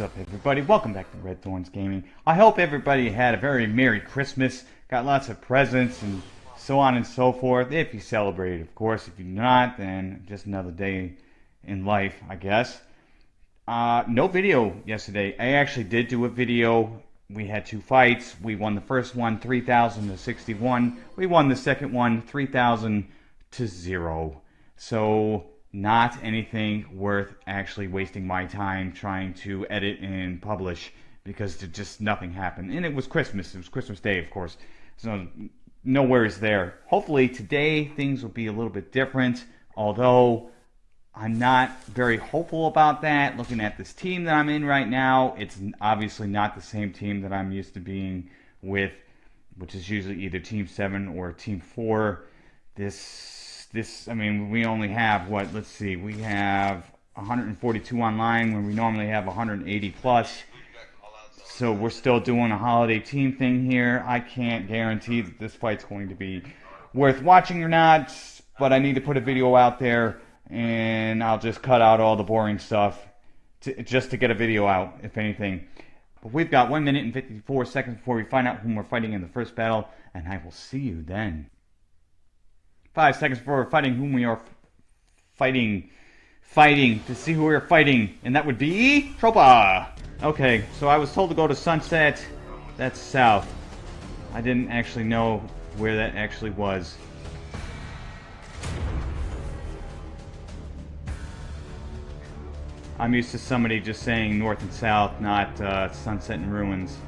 What's up, everybody? Welcome back to Red Thorns Gaming. I hope everybody had a very Merry Christmas, got lots of presents, and so on and so forth. If you celebrated, of course. If you're not, then just another day in life, I guess. Uh, no video yesterday. I actually did do a video. We had two fights. We won the first one 3,000 to 61. We won the second one 3,000 to 0. So not anything worth actually wasting my time trying to edit and publish because just nothing happened. And it was Christmas. It was Christmas Day, of course. So no worries there. Hopefully today things will be a little bit different, although I'm not very hopeful about that. Looking at this team that I'm in right now, it's obviously not the same team that I'm used to being with, which is usually either Team 7 or Team 4. This this, I mean, we only have what? Let's see, we have 142 online when we normally have 180 plus. So we're still doing a holiday team thing here. I can't guarantee that this fight's going to be worth watching or not, but I need to put a video out there, and I'll just cut out all the boring stuff to, just to get a video out, if anything. But we've got 1 minute and 54 seconds before we find out whom we're fighting in the first battle, and I will see you then. Five seconds before fighting whom we are fighting. Fighting to see who we're fighting. And that would be Tropa. Okay, so I was told to go to Sunset. That's south. I didn't actually know where that actually was. I'm used to somebody just saying north and south, not uh, sunset and ruins.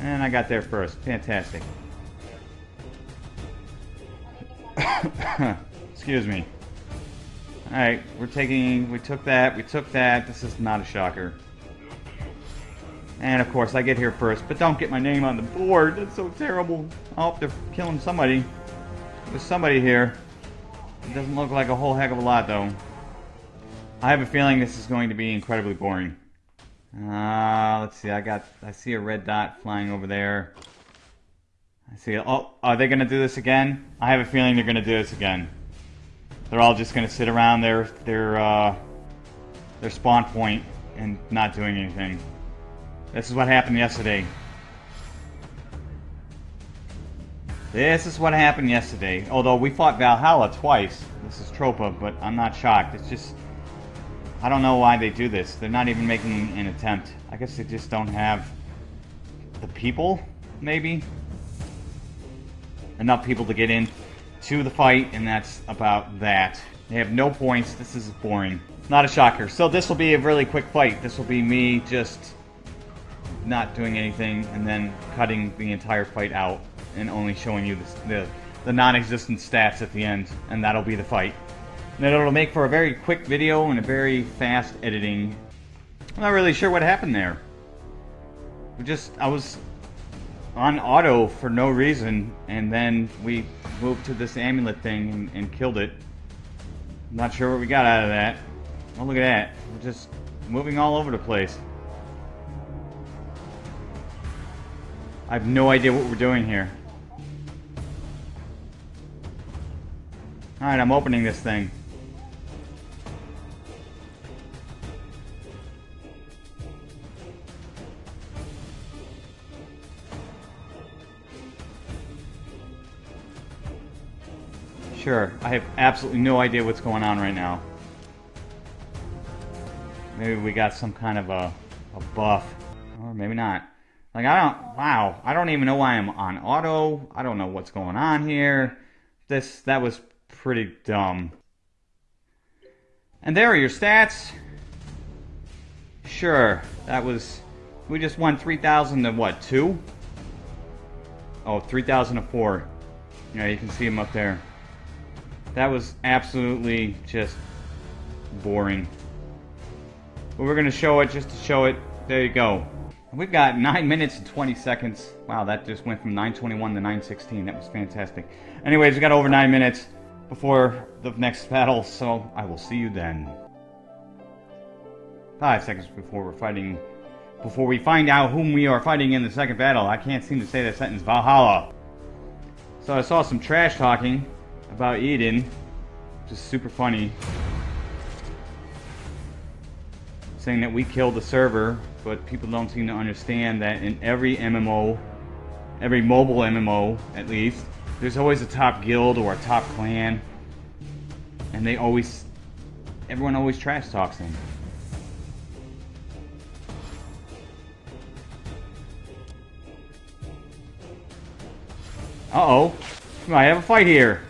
And I got there first. Fantastic. Excuse me. Alright, we're taking, we took that, we took that. This is not a shocker. And of course, I get here first, but don't get my name on the board. That's so terrible. Oh, they're killing somebody. There's somebody here. It doesn't look like a whole heck of a lot, though. I have a feeling this is going to be incredibly boring. Uh, let's see, I got, I see a red dot flying over there. I see. Oh, are they going to do this again? I have a feeling they're going to do this again. They're all just going to sit around their their uh, their spawn point and not doing anything. This is what happened yesterday. This is what happened yesterday. Although we fought Valhalla twice. This is Tropa, but I'm not shocked. It's just... I don't know why they do this. They're not even making an attempt. I guess they just don't have the people, maybe? Enough people to get in to the fight, and that's about that. They have no points. This is boring. Not a shocker. So this will be a really quick fight. This will be me just not doing anything and then cutting the entire fight out and only showing you the, the, the non-existent stats at the end, and that'll be the fight. And it'll make for a very quick video and a very fast editing. I'm not really sure what happened there. We just, I was on auto for no reason, and then we moved to this amulet thing and, and killed it. I'm not sure what we got out of that. Oh, look at that. We're just moving all over the place. I have no idea what we're doing here. Alright, I'm opening this thing. Sure, I have absolutely no idea what's going on right now. Maybe we got some kind of a, a buff. Or maybe not. Like, I don't... Wow. I don't even know why I'm on auto. I don't know what's going on here. This... That was pretty dumb. And there are your stats. Sure. That was... We just won 3,000 to what, 2? Oh, 3,000 to 4. Yeah, you can see them up there. That was absolutely just boring. But we're going to show it just to show it. There you go. We've got 9 minutes and 20 seconds. Wow, that just went from 921 to 916. That was fantastic. Anyways, we got over 9 minutes before the next battle, so I will see you then. 5 seconds before we're fighting... Before we find out whom we are fighting in the second battle. I can't seem to say that sentence. Valhalla. So I saw some trash talking about Eden, which is super funny. saying that we killed the server, but people don't seem to understand that in every MMO, every mobile MMO at least, there's always a top guild or a top clan, and they always, everyone always trash talks them. Uh-oh. Might have a fight here.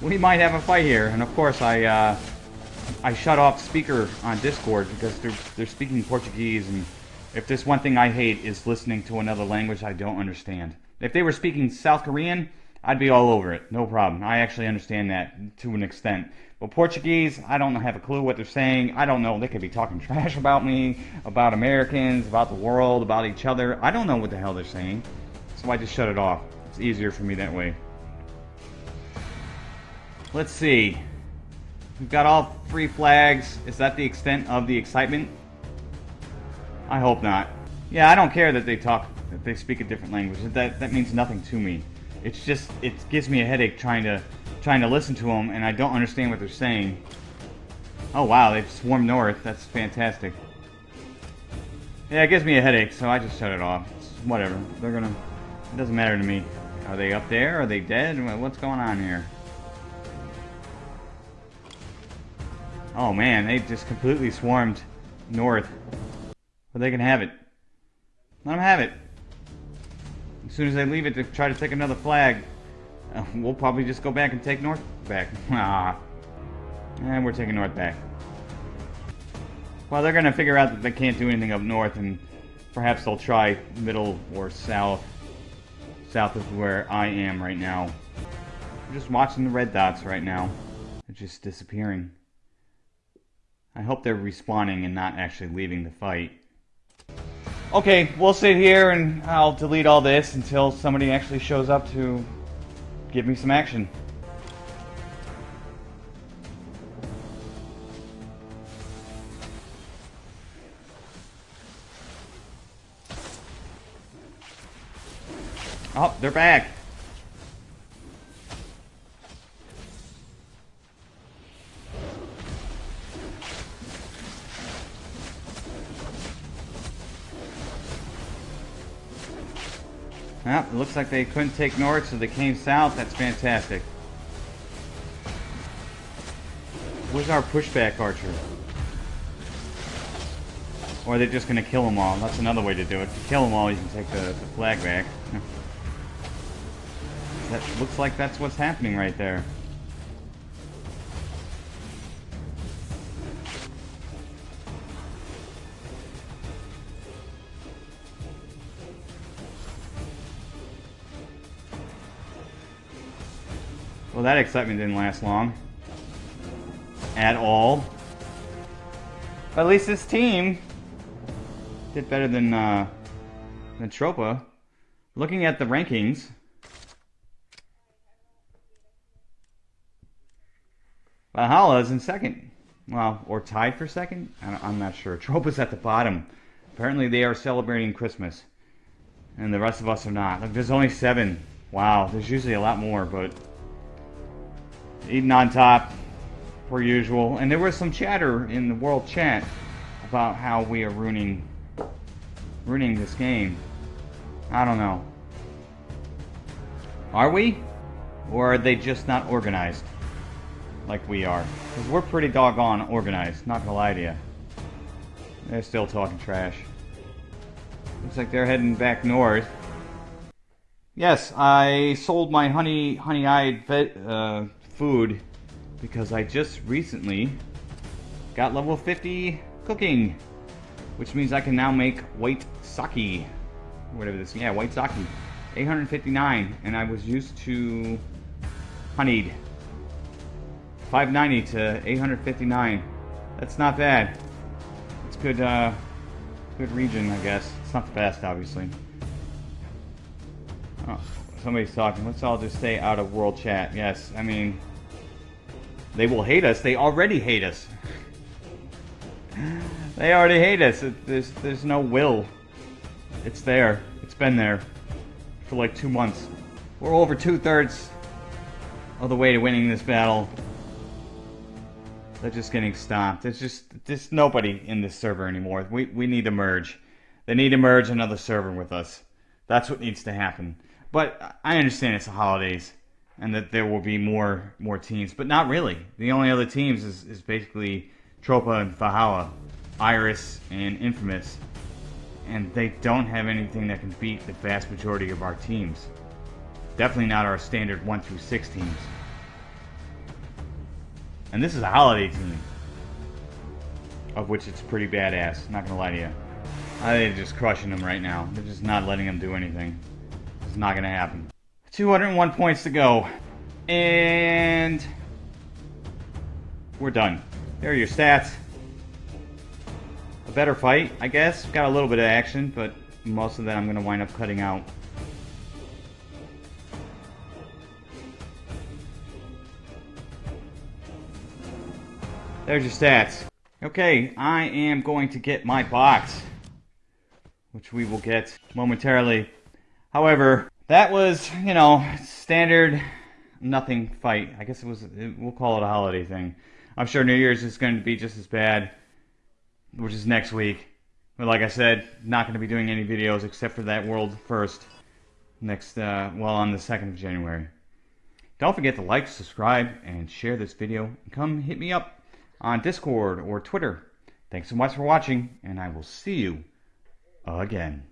We might have a fight here. And of course, I uh, I shut off speaker on Discord because they're they're speaking Portuguese, and if there's one thing I hate is listening to another language I don't understand. If they were speaking South Korean, I'd be all over it, no problem. I actually understand that to an extent. But Portuguese, I don't have a clue what they're saying. I don't know. They could be talking trash about me, about Americans, about the world, about each other. I don't know what the hell they're saying. So I just shut it off. It's easier for me that way. Let's see. We've got all three flags. Is that the extent of the excitement? I hope not. Yeah, I don't care that they talk, that they speak a different language. That that means nothing to me. It's just it gives me a headache trying to trying to listen to them, and I don't understand what they're saying. Oh wow, they've swarmed north. That's fantastic. Yeah, it gives me a headache, so I just shut it off. It's whatever. They're gonna. It doesn't matter to me. Are they up there? Are they dead? What's going on here? Oh man, they just completely swarmed north. But they can have it. Let them have it. As soon as they leave it to try to take another flag, uh, we'll probably just go back and take north back. ah. And we're taking north back. Well, they're going to figure out that they can't do anything up north, and perhaps they'll try middle or south. South of where I am right now. I'm just watching the red dots right now. They're just disappearing. I hope they're respawning and not actually leaving the fight. Okay, we'll sit here and I'll delete all this until somebody actually shows up to give me some action. Oh, they're back. It looks like they couldn't take north, so they came south. That's fantastic. Where's our pushback archer? Or are they just going to kill them all? That's another way to do it. To kill them all, you can take the, the flag back. That looks like that's what's happening right there. Well, that excitement didn't last long. At all. But at least this team did better than, uh, than Tropa. Looking at the rankings, Valhalla is in second. Well, or tied for second? I'm not sure. Tropa's at the bottom. Apparently they are celebrating Christmas. And the rest of us are not. Look, there's only seven. Wow, there's usually a lot more, but Eden on top, per usual. And there was some chatter in the world chat about how we are ruining, ruining this game. I don't know. Are we? Or are they just not organized? Like we are. Because we're pretty doggone organized, not gonna lie to you. They're still talking trash. Looks like they're heading back north. Yes, I sold my honey honey-eyed uh, food because I just recently got level 50 cooking, which means I can now make white sake, whatever this, yeah, white sake, 859, and I was used to honeyed, 590 to 859. That's not bad. It's good, uh, good region, I guess. It's not the best, obviously. Oh, somebody's talking. Let's all just stay out of world chat. Yes, I mean, they will hate us. They already hate us. they already hate us. It, there's there's no will. It's there. It's been there for like two months. We're over two thirds of the way to winning this battle. They're just getting stopped. There's just there's nobody in this server anymore. We we need to merge. They need to merge another server with us. That's what needs to happen. But I understand it's the holidays and that there will be more more teams, but not really. The only other teams is, is basically Tropa and Valhalla, Iris and Infamous, and they don't have anything that can beat the vast majority of our teams. Definitely not our standard one through six teams. And this is a holiday team, of which it's pretty badass. Not gonna lie to you. I they're just crushing them right now. They're just not letting them do anything. Not gonna happen. 201 points to go. And we're done. There are your stats. A better fight, I guess. Got a little bit of action, but most of that I'm going to wind up cutting out. There's your stats. Okay, I am going to get my box, which we will get momentarily. However, that was, you know, standard nothing fight. I guess it was, we'll call it a holiday thing. I'm sure New Year's is going to be just as bad, which is next week. But like I said, not going to be doing any videos except for that World First next, uh, well, on the 2nd of January. Don't forget to like, subscribe, and share this video. Come hit me up on Discord or Twitter. Thanks so much for watching, and I will see you again.